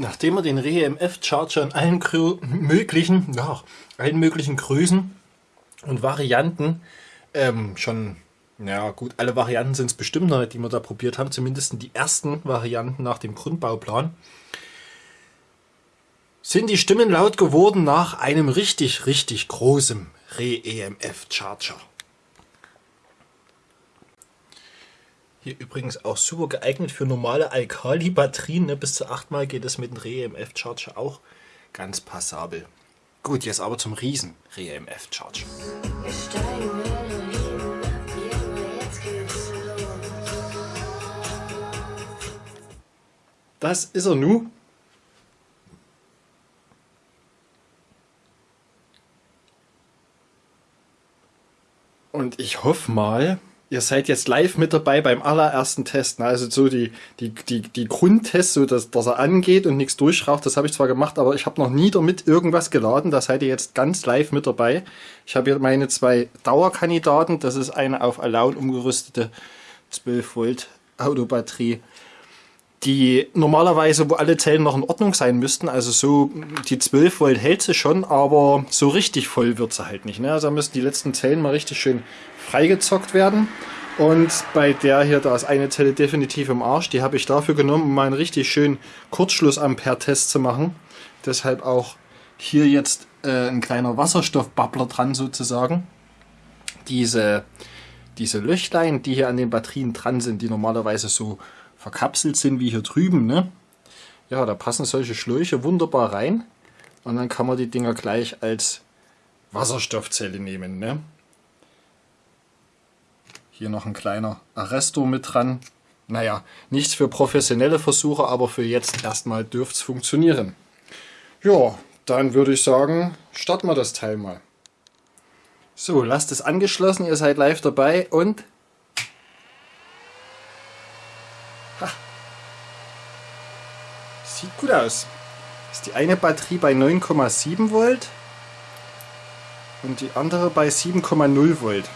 Nachdem wir den ReMF Charger in allen möglichen, ja, allen möglichen Größen und Varianten ähm, schon, ja gut, alle Varianten sind es bestimmt noch, die wir da probiert haben, zumindest die ersten Varianten nach dem Grundbauplan, sind die Stimmen laut geworden nach einem richtig, richtig großen ReEMF Charger. Hier übrigens auch super geeignet für normale Alkali-Batterien. Ne? Bis zu 8 Mal geht es mit dem ReMF-Charger auch ganz passabel. Gut, jetzt aber zum riesen ReMF-Charger. Das ist er nu. Und ich hoffe mal, ihr seid jetzt live mit dabei beim allerersten Test. Ne? Also so die, die, die, die Grundtests, so dass, dass er angeht und nichts durchraucht, das habe ich zwar gemacht, aber ich habe noch nie damit irgendwas geladen. Da seid ihr jetzt ganz live mit dabei. Ich habe hier meine zwei Dauerkandidaten. Das ist eine auf Allown umgerüstete 12 Volt Autobatterie die normalerweise, wo alle Zellen noch in Ordnung sein müssten, also so die 12 Volt hält sie schon, aber so richtig voll wird sie halt nicht. Ne? Also da müssen die letzten Zellen mal richtig schön freigezockt werden. Und bei der hier, da ist eine Zelle definitiv im Arsch. Die habe ich dafür genommen, um mal einen richtig schönen Kurzschluss-Ampere-Test zu machen. Deshalb auch hier jetzt äh, ein kleiner Wasserstoffbubbler dran sozusagen. Diese, diese Löchlein, die hier an den Batterien dran sind, die normalerweise so verkapselt sind wie hier drüben. Ne? Ja, da passen solche Schläuche wunderbar rein. Und dann kann man die Dinger gleich als Wasserstoffzelle nehmen. Ne? Hier noch ein kleiner Arrestor mit dran. Naja, nichts für professionelle Versuche, aber für jetzt erstmal dürfte es funktionieren. Ja, dann würde ich sagen, starten wir das Teil mal. So, lasst es angeschlossen, ihr seid live dabei und... Sieht gut aus. Ist die eine Batterie bei 9,7 Volt und die andere bei 7,0 Volt.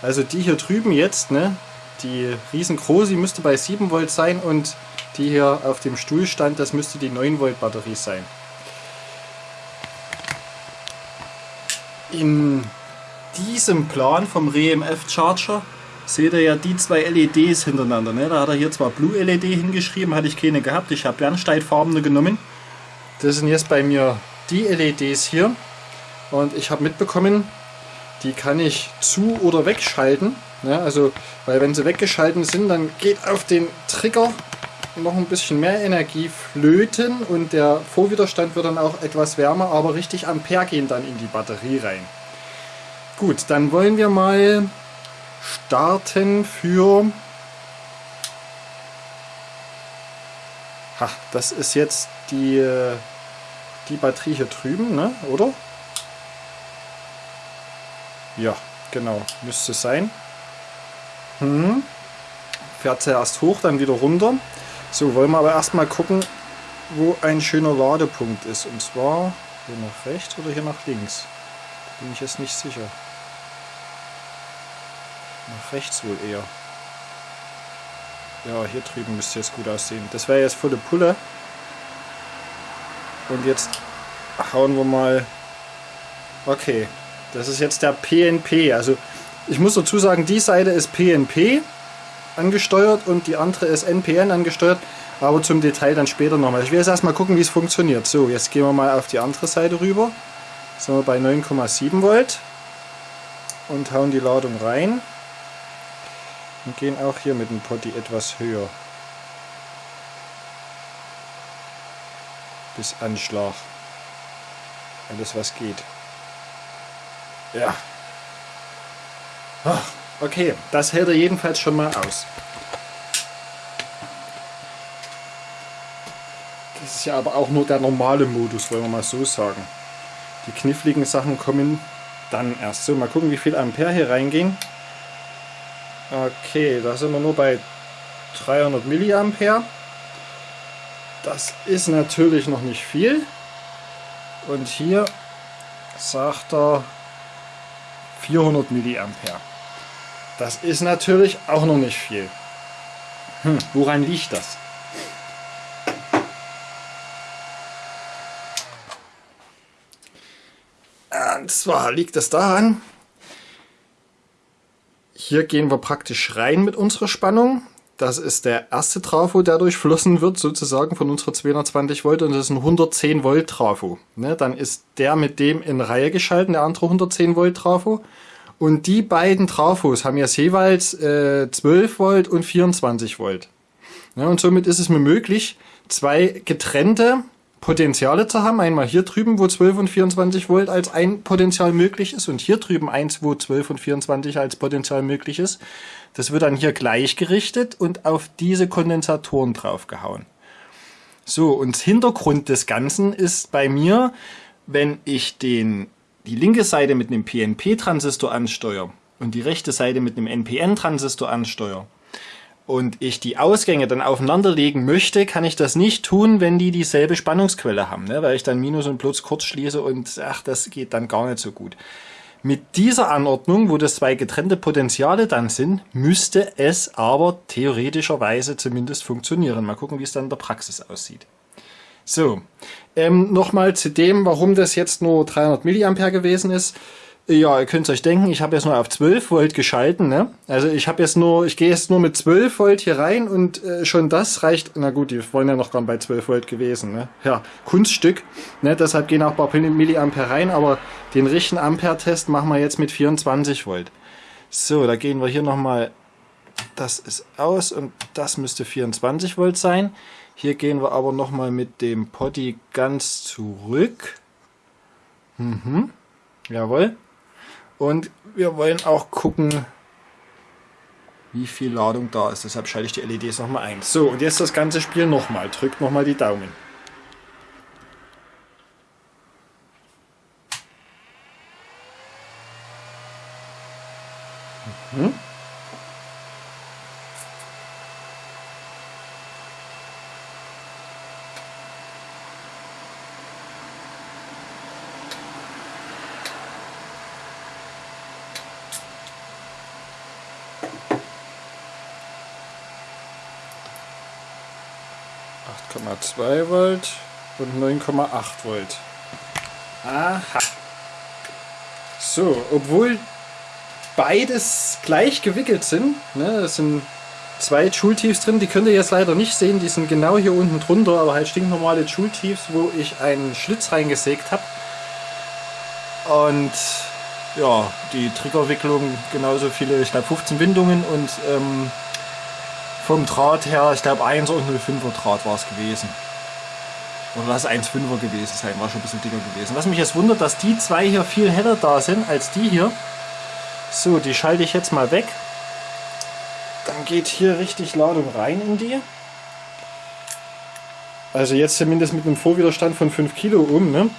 Also die hier drüben jetzt, ne, die riesengroße, müsste bei 7 Volt sein und die hier auf dem Stuhl stand, das müsste die 9 Volt Batterie sein. In diesem Plan vom REMF Charger seht ihr ja die zwei LEDs hintereinander. Ne? Da hat er hier zwar Blue LED hingeschrieben, hatte ich keine gehabt. Ich habe Bernsteinfarbene genommen. Das sind jetzt bei mir die LEDs hier. Und ich habe mitbekommen, die kann ich zu- oder wegschalten. Ja, also, weil wenn sie weggeschalten sind, dann geht auf den Trigger noch ein bisschen mehr Energie flöten und der Vorwiderstand wird dann auch etwas wärmer, aber richtig Ampere gehen dann in die Batterie rein. Gut, dann wollen wir mal starten für... Ha, das ist jetzt die, die Batterie hier drüben, ne? oder? Ja, genau, müsste sein. Hm. Fährt zuerst hoch, dann wieder runter. So, wollen wir aber erstmal gucken, wo ein schöner Ladepunkt ist. Und zwar hier nach rechts oder hier nach links. Bin ich jetzt nicht sicher. Nach rechts wohl eher. Ja, hier drüben müsste jetzt gut aussehen. Das wäre jetzt volle Pulle. Und jetzt hauen wir mal... Okay, das ist jetzt der PNP. Also ich muss dazu sagen, die Seite ist PNP angesteuert und die andere ist NPN angesteuert. Aber zum Detail dann später nochmal. Ich will jetzt erstmal gucken, wie es funktioniert. So, jetzt gehen wir mal auf die andere Seite rüber. Sind wir bei 9,7 Volt. Und hauen die Ladung rein. Und gehen auch hier mit dem Potti etwas höher. Bis Anschlag. Alles was geht. Ja. Ach, okay, das hält er jedenfalls schon mal aus. Das ist ja aber auch nur der normale Modus, wollen wir mal so sagen. Die kniffligen Sachen kommen dann erst. So, mal gucken, wie viel Ampere hier reingehen. Okay, da sind wir nur bei 300 mA. Das ist natürlich noch nicht viel. Und hier sagt er 400 mA. Das ist natürlich auch noch nicht viel. Hm, woran liegt das? Und zwar liegt es daran, hier gehen wir praktisch rein mit unserer Spannung. Das ist der erste Trafo, der durchflossen wird, sozusagen von unserer 220 Volt und das ist ein 110 Volt Trafo. Ne, dann ist der mit dem in Reihe geschalten, der andere 110 Volt Trafo. Und die beiden Trafos haben jetzt jeweils äh, 12 Volt und 24 Volt. Ja, und somit ist es mir möglich, zwei getrennte Potenziale zu haben. Einmal hier drüben, wo 12 und 24 Volt als ein Potenzial möglich ist und hier drüben eins, wo 12 und 24 als Potenzial möglich ist. Das wird dann hier gleichgerichtet und auf diese Kondensatoren draufgehauen. So, und Hintergrund des Ganzen ist bei mir, wenn ich den, die linke Seite mit einem PNP-Transistor ansteuere und die rechte Seite mit einem NPN-Transistor ansteuere, und ich die Ausgänge dann aufeinanderlegen möchte, kann ich das nicht tun, wenn die dieselbe Spannungsquelle haben, ne? weil ich dann Minus und Plus kurz schließe und ach, das geht dann gar nicht so gut. Mit dieser Anordnung, wo das zwei getrennte Potenziale dann sind, müsste es aber theoretischerweise zumindest funktionieren. Mal gucken, wie es dann in der Praxis aussieht. So, ähm, nochmal zu dem, warum das jetzt nur 300 Milliampere gewesen ist. Ja, ihr könnt euch denken, ich habe jetzt nur auf 12 Volt geschalten. Ne? Also ich habe jetzt nur, ich gehe jetzt nur mit 12 Volt hier rein und äh, schon das reicht. Na gut, die wollen ja noch gar bei 12 Volt gewesen. Ne? Ja, Kunststück. Ne? Deshalb gehen auch ein paar Milliampere rein, aber den richtigen Ampere-Test machen wir jetzt mit 24 Volt. So, da gehen wir hier nochmal. Das ist aus und das müsste 24 Volt sein. Hier gehen wir aber nochmal mit dem Potty ganz zurück. Mhm. Jawohl. Und wir wollen auch gucken, wie viel Ladung da ist. Deshalb schalte ich die LEDs nochmal ein. So, und jetzt das ganze Spiel nochmal. Drückt nochmal die Daumen. 8,2 Volt und 9,8 Volt. Aha. So, obwohl beides gleich gewickelt sind, ne, es sind zwei Joule-Tiefs drin, die könnt ihr jetzt leider nicht sehen, die sind genau hier unten drunter, aber halt stinknormale Joule-Tiefs, wo ich einen Schlitz reingesägt habe. Und ja, die Triggerwicklung genauso viele, ich glaube 15 Windungen und ähm, vom Draht her, ich glaube 1 und 05er Draht war es gewesen. Oder lass 1,5er gewesen sein, war schon ein bisschen dicker gewesen. Was mich jetzt wundert, dass die zwei hier viel heller da sind als die hier. So, die schalte ich jetzt mal weg. Dann geht hier richtig Ladung rein in die. Also jetzt zumindest mit einem Vorwiderstand von 5 Kilo um. Ne?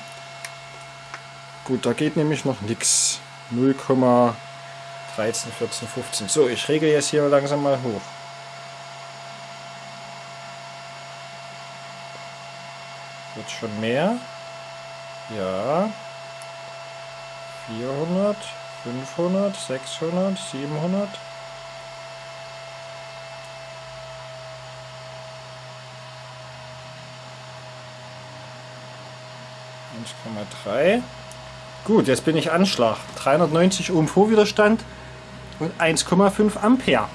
Gut, da geht nämlich noch nichts. 0,13, 14, 15. So, ich regle jetzt hier langsam mal hoch. Wird schon mehr? Ja. 400, 500, 600, 700. drei. Gut, jetzt bin ich Anschlag. 390 Ohm Vorwiderstand und 1,5 Ampere.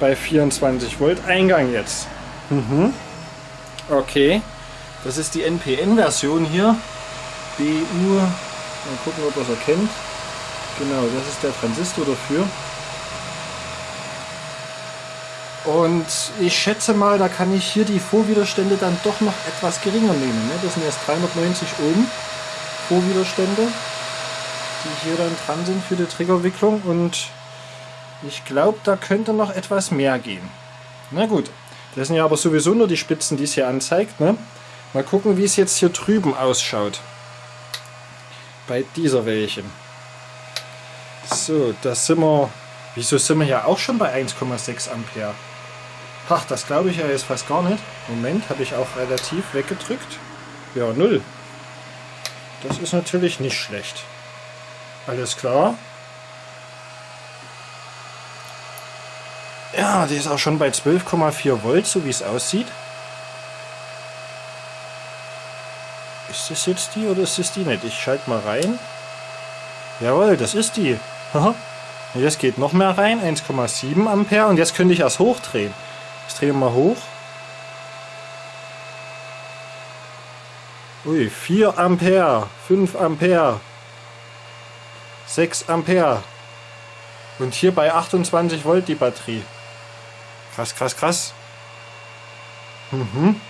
Bei 24 Volt Eingang jetzt. Mhm. Okay. Das ist die NPN-Version hier. BU, mal gucken, ob ihr es erkennt. Genau, das ist der Transistor dafür. Und ich schätze mal, da kann ich hier die Vorwiderstände dann doch noch etwas geringer nehmen. Ne? Das sind erst 390 Ohm Vorwiderstände, die hier dann dran sind für die Triggerwicklung. Und ich glaube, da könnte noch etwas mehr gehen. Na gut, das sind ja aber sowieso nur die Spitzen, die es hier anzeigt. Ne? Mal gucken, wie es jetzt hier drüben ausschaut. Bei dieser welchen. So, da sind wir... Wieso sind wir ja auch schon bei 1,6 Ampere? Ach, das glaube ich ja jetzt fast gar nicht. Moment, habe ich auch relativ weggedrückt. Ja, null. Das ist natürlich nicht schlecht. Alles klar. Ja, die ist auch schon bei 12,4 Volt, so wie es aussieht. Ist das jetzt die oder ist das die nicht? Ich schalte mal rein. Jawohl, das ist die. Jetzt geht noch mehr rein, 1,7 Ampere und jetzt könnte ich erst hochdrehen. Ich drehe mal hoch. Ui, 4 Ampere, 5 Ampere, 6 Ampere. Und hier bei 28 Volt die Batterie. Krass, krass, krass. Mhm.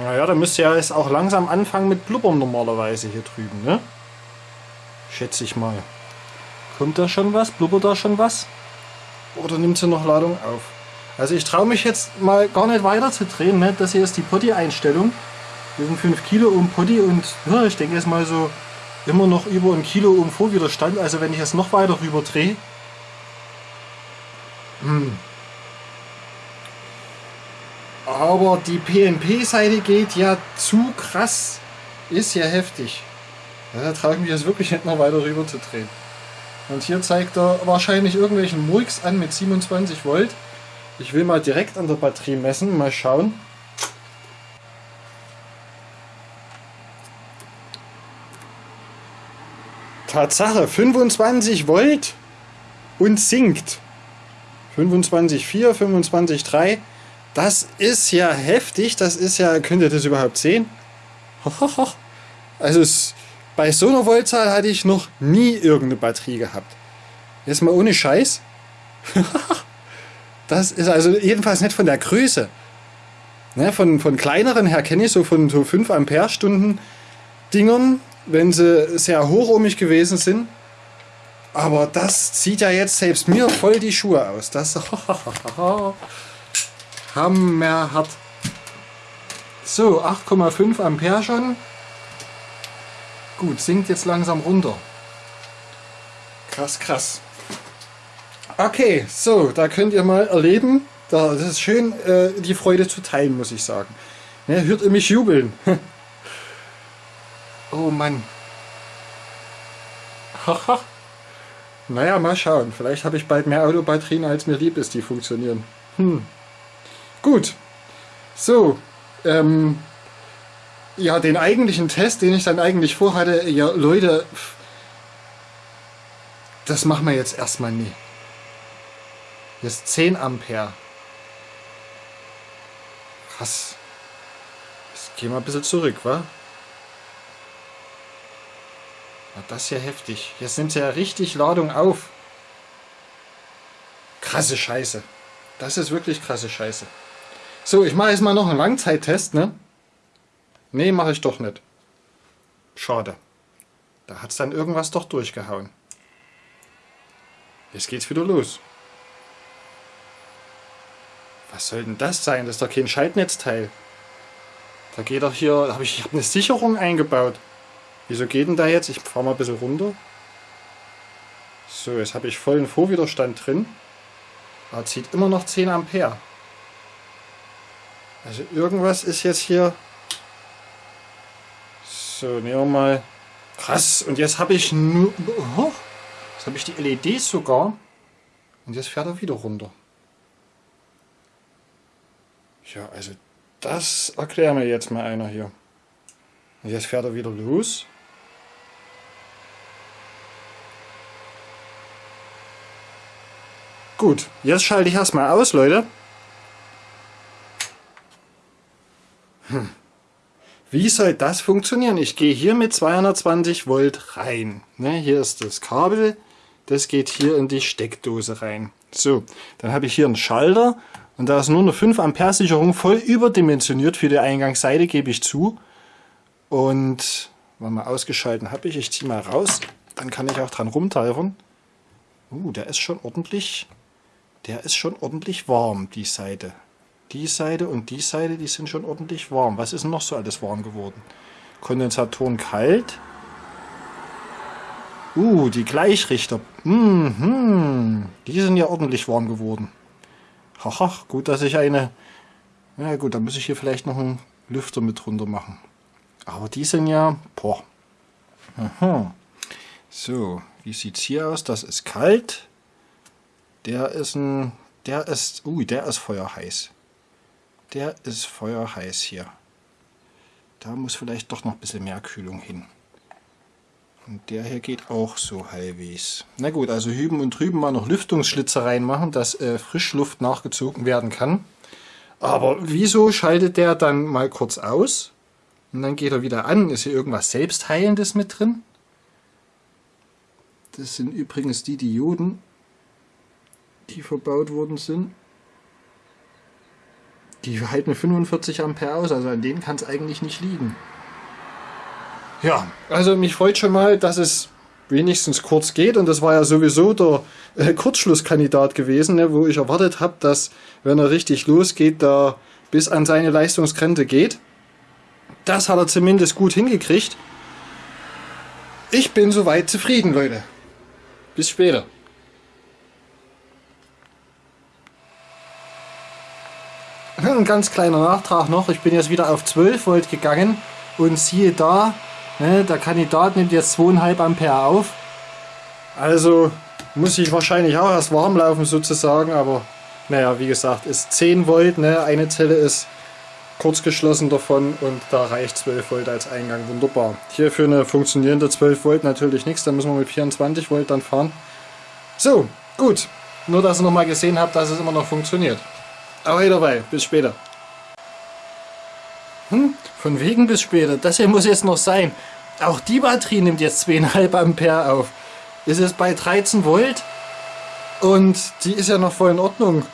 Naja, da müsste ja jetzt auch langsam anfangen mit Blubbern normalerweise hier drüben, ne? Schätze ich mal. Kommt da schon was? Blubbert da schon was? Oder nimmt sie noch Ladung auf? Also ich traue mich jetzt mal gar nicht weiter zu drehen. Ne? Das hier ist die Potty-Einstellung. Wir sind 5 Kilo um Potty und ja, ich denke jetzt mal so immer noch über ein Kilo um Vorwiderstand. Also wenn ich jetzt noch weiter rüber drehe. Hm. Aber die PNP-Seite geht ja zu krass. Ist ja heftig. Ja, da traue ich mich jetzt wirklich nicht noch weiter rüber zu drehen. Und hier zeigt er wahrscheinlich irgendwelchen Murks an mit 27 Volt. Ich will mal direkt an der Batterie messen, mal schauen. Tatsache, 25 Volt und sinkt. 25,4, 25,3. Das ist ja heftig. Das ist ja, könnt ihr das überhaupt sehen? Also es, bei so einer Voltzahl hatte ich noch nie irgendeine Batterie gehabt. Jetzt mal ohne Scheiß. das ist also jedenfalls nicht von der Größe. Ne, von, von kleineren her kenne ich so von so 5 Ampere Stunden Dingern, wenn sie sehr hochohmig gewesen sind. Aber das zieht ja jetzt selbst mir voll die Schuhe aus. Das hammerhart. So, 8,5 Ampere schon. Gut, sinkt jetzt langsam runter. Krass, krass. Okay, so, da könnt ihr mal erleben. Da, das ist schön, äh, die Freude zu teilen, muss ich sagen. Ne, hört ihr mich jubeln? oh Mann. Haha. naja, mal schauen. Vielleicht habe ich bald mehr Autobatterien, als mir lieb ist, die funktionieren. Hm. Gut. So, ähm, ja, den eigentlichen Test, den ich dann eigentlich vorhatte, ja, Leute, das machen wir jetzt erstmal nie. Ist 10 Ampere. Krass. Jetzt gehen wir ein bisschen zurück, wa? Ja, das ist ja heftig. Jetzt nimmt ja richtig Ladung auf. Krasse Scheiße. Das ist wirklich krasse Scheiße. So, ich mache jetzt mal noch einen Langzeittest, ne? Nee, mache ich doch nicht. Schade. Da hat es dann irgendwas doch durchgehauen. Jetzt geht's wieder los. Was soll denn das sein? Das ist doch kein Schaltnetzteil. Da geht doch hier, habe ich, ich habe eine Sicherung eingebaut. Wieso geht denn da jetzt? Ich fahre mal ein bisschen runter. So, jetzt habe ich vollen Vorwiderstand drin. Aber zieht immer noch 10 Ampere. Also irgendwas ist jetzt hier so, nehmen wir mal. Krass, und jetzt habe ich nur. Oh, jetzt habe ich die LEDs sogar. Und jetzt fährt er wieder runter. Ja, also das erklären wir jetzt mal einer hier. Und jetzt fährt er wieder los. Gut, jetzt schalte ich erstmal aus, Leute. Hm. Wie soll das funktionieren? Ich gehe hier mit 220 Volt rein. Ne, hier ist das Kabel, das geht hier in die Steckdose rein. So, dann habe ich hier einen Schalter und da ist nur eine 5 Ampere Sicherung voll überdimensioniert für die Eingangsseite, gebe ich zu. Und mal ausgeschalten habe ich, ich ziehe mal raus, dann kann ich auch dran rumtalfern. Uh, der ist schon ordentlich, der ist schon ordentlich warm, die Seite. Die Seite und die Seite, die sind schon ordentlich warm. Was ist noch so alles warm geworden? Kondensatoren kalt. Uh, die Gleichrichter. Mhm. Die sind ja ordentlich warm geworden. Haha, gut, dass ich eine... Ja gut, dann muss ich hier vielleicht noch einen Lüfter mit drunter machen. Aber die sind ja... Boah. Aha. So, wie sieht es hier aus? Das ist kalt. Der ist ein... Der ist... Ui, der ist feuerheiß. Der ist feuerheiß hier. Da muss vielleicht doch noch ein bisschen mehr Kühlung hin. Und der hier geht auch so halbwegs. Na gut, also hüben und drüben mal noch Lüftungsschlitze reinmachen, dass äh, Frischluft nachgezogen werden kann. Aber wieso schaltet der dann mal kurz aus? Und dann geht er wieder an. Ist hier irgendwas Selbstheilendes mit drin? Das sind übrigens die Dioden, die verbaut worden sind. Die halten 45 Ampere aus, also an denen kann es eigentlich nicht liegen. Ja, also mich freut schon mal, dass es wenigstens kurz geht und das war ja sowieso der äh, Kurzschlusskandidat gewesen, ne, wo ich erwartet habe, dass wenn er richtig losgeht, da bis an seine Leistungsgrenze geht. Das hat er zumindest gut hingekriegt. Ich bin soweit zufrieden, Leute. Bis später. Ein ganz kleiner Nachtrag noch. Ich bin jetzt wieder auf 12 Volt gegangen und siehe da, Ne, der Kandidat nimmt jetzt 2,5 Ampere auf. Also muss ich wahrscheinlich auch erst warm laufen sozusagen, aber naja, wie gesagt, ist 10 Volt, ne? eine Zelle ist kurz geschlossen davon und da reicht 12 Volt als Eingang, wunderbar. Hier für eine funktionierende 12 Volt natürlich nichts, da müssen wir mit 24 Volt dann fahren. So, gut, nur dass ihr nochmal gesehen habt, dass es immer noch funktioniert. Aber dabei, bis später. Hm, von wegen bis später. Das hier muss jetzt noch sein. Auch die Batterie nimmt jetzt 2,5 Ampere auf. Ist es bei 13 Volt und die ist ja noch voll in Ordnung.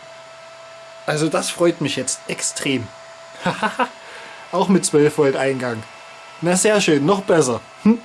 Also das freut mich jetzt extrem. Auch mit 12 Volt Eingang. Na sehr schön, noch besser. Hm?